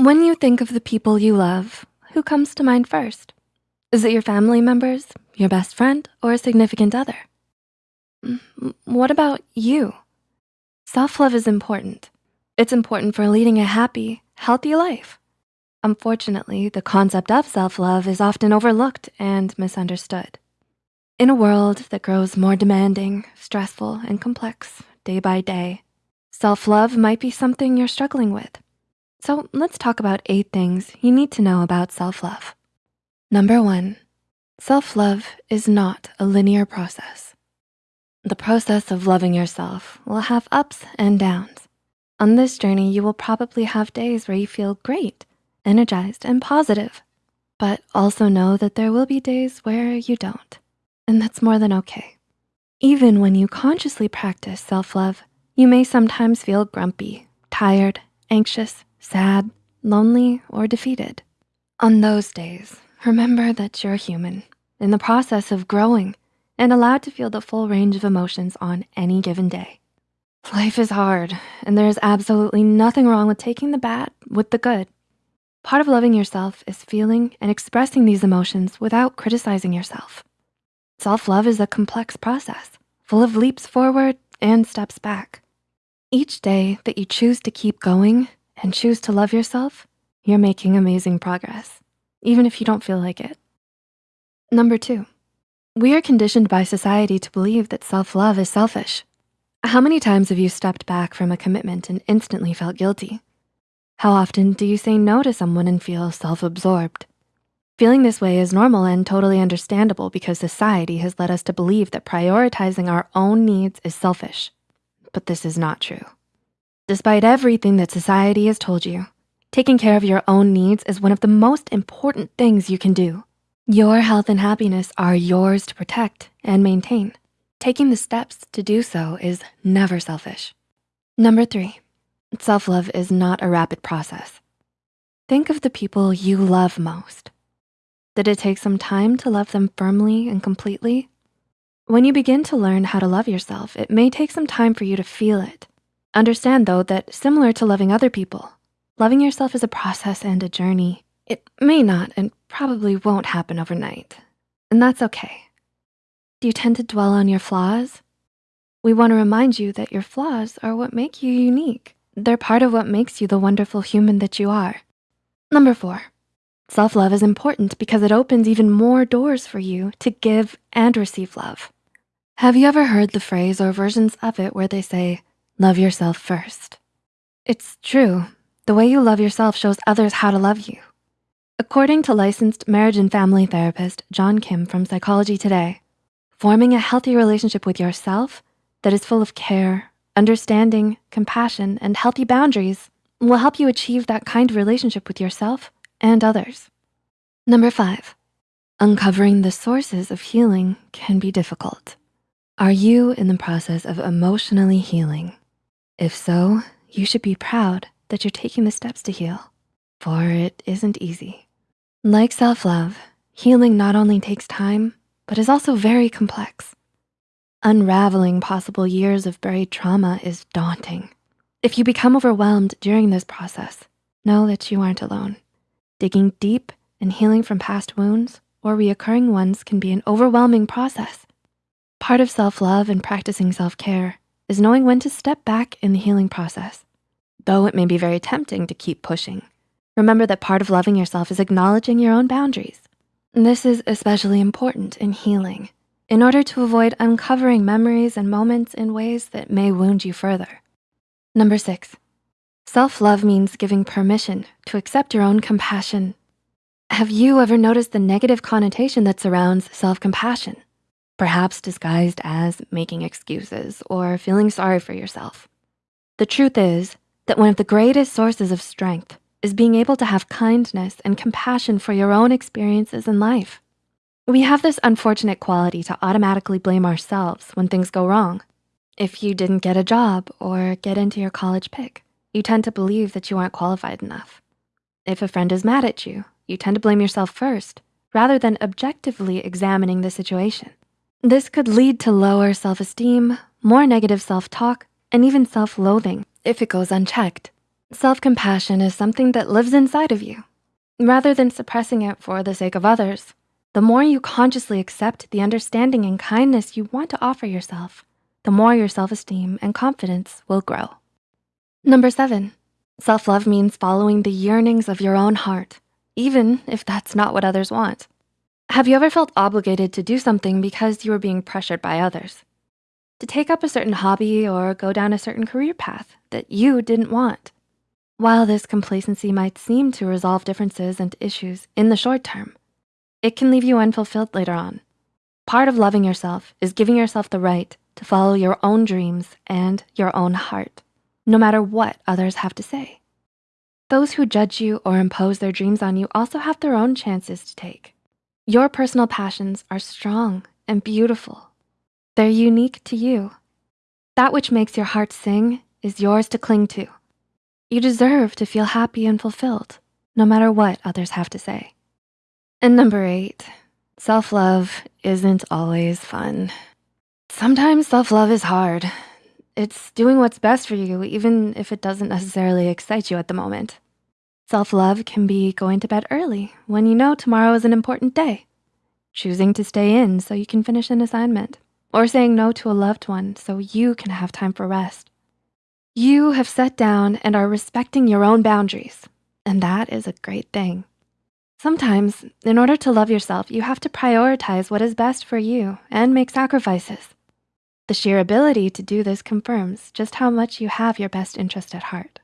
When you think of the people you love, who comes to mind first? Is it your family members, your best friend, or a significant other? Mm, What about you? Self-love is important. It's important for leading a happy, healthy life. Unfortunately, the concept of self-love is often overlooked and misunderstood. In a world that grows more demanding, stressful, and complex day by day, self-love might be something you're struggling with. So let's talk about eight things you need to know about self-love. Number one, self-love is not a linear process. The process of loving yourself will have ups and downs. On this journey, you will probably have days where you feel great, energized, and positive. But also know that there will be days where you don't, and that's more than okay. Even when you consciously practice self-love, you may sometimes feel grumpy, tired, anxious, sad, lonely, or defeated. On those days, remember that you're human in the process of growing and allowed to feel the full range of emotions on any given day. Life is hard, and there is absolutely nothing wrong with taking the bad with the good. Part of loving yourself is feeling and expressing these emotions without criticizing yourself. Self-love is a complex process, full of leaps forward and steps back. Each day that you choose to keep going and choose to love yourself, you're making amazing progress, even if you don't feel like it. Number two, we are conditioned by society to believe that self-love is selfish. How many times have you stepped back from a commitment and instantly felt guilty? How often do you say no to someone and feel self-absorbed? Feeling this way is normal and totally understandable because society has led us to believe that prioritizing our own needs is selfish. But this is not true. Despite everything that society has told you, taking care of your own needs is one of the most important things you can do. Your health and happiness are yours to protect and maintain. Taking the steps to do so is never selfish. Number three, self-love is not a rapid process. Think of the people you love most. Did it take some time to love them firmly and completely? When you begin to learn how to love yourself, it may take some time for you to feel it. Understand though that similar to loving other people, loving yourself is a process and a journey. It may not and probably won't happen overnight, and that's okay. Do you tend to dwell on your flaws? We wanna remind you that your flaws are what make you unique. They're part of what makes you the wonderful human that you are. Number four, self-love is important because it opens even more doors for you to give and receive love. Have you ever heard the phrase or versions of it where they say, love yourself first? It's true. The way you love yourself shows others how to love you. According to licensed marriage and family therapist, John Kim from Psychology Today, forming a healthy relationship with yourself that is full of care, understanding, compassion, and healthy boundaries will help you achieve that kind of relationship with yourself and others. Number five, uncovering the sources of healing can be difficult. Are you in the process of emotionally healing? If so, you should be proud that you're taking the steps to heal, for it isn't easy. Like self-love, healing not only takes time, but is also very complex. Unraveling possible years of buried trauma is daunting. If you become overwhelmed during this process, know that you aren't alone. Digging deep and healing from past wounds or reoccurring ones can be an overwhelming process. Part of self-love and practicing self-care is knowing when to step back in the healing process. Though it may be very tempting to keep pushing, remember that part of loving yourself is acknowledging your own boundaries. This is especially important in healing in order to avoid uncovering memories and moments in ways that may wound you further. Number six, self-love means giving permission to accept your own compassion. Have you ever noticed the negative connotation that surrounds self-compassion? Perhaps disguised as making excuses or feeling sorry for yourself. The truth is that one of the greatest sources of strength is being able to have kindness and compassion for your own experiences in life. We have this unfortunate quality to automatically blame ourselves when things go wrong. If you didn't get a job or get into your college pick, you tend to believe that you aren't qualified enough. If a friend is mad at you, you tend to blame yourself first, rather than objectively examining the situation. This could lead to lower self-esteem, more negative self-talk, and even self-loathing if it goes unchecked. Self-compassion is something that lives inside of you. Rather than suppressing it for the sake of others, the more you consciously accept the understanding and kindness you want to offer yourself, the more your self-esteem and confidence will grow. Number seven, self-love means following the yearnings of your own heart, even if that's not what others want. Have you ever felt obligated to do something because you were being pressured by others? To take up a certain hobby or go down a certain career path that you didn't want? While this complacency might seem to resolve differences and issues in the short term, it can leave you unfulfilled later on. Part of loving yourself is giving yourself the right to follow your own dreams and your own heart, no matter what others have to say. Those who judge you or impose their dreams on you also have their own chances to take. Your personal passions are strong and beautiful. They're unique to you. That which makes your heart sing is yours to cling to. You deserve to feel happy and fulfilled, no matter what others have to say. And number eight, self-love isn't always fun. Sometimes self-love is hard. It's doing what's best for you, even if it doesn't necessarily excite you at the moment. Self-love can be going to bed early when you know tomorrow is an important day, choosing to stay in so you can finish an assignment, or saying no to a loved one so you can have time for rest. You have sat down and are respecting your own boundaries, and that is a great thing. Sometimes, in order to love yourself, you have to prioritize what is best for you and make sacrifices. The sheer ability to do this confirms just how much you have your best interest at heart.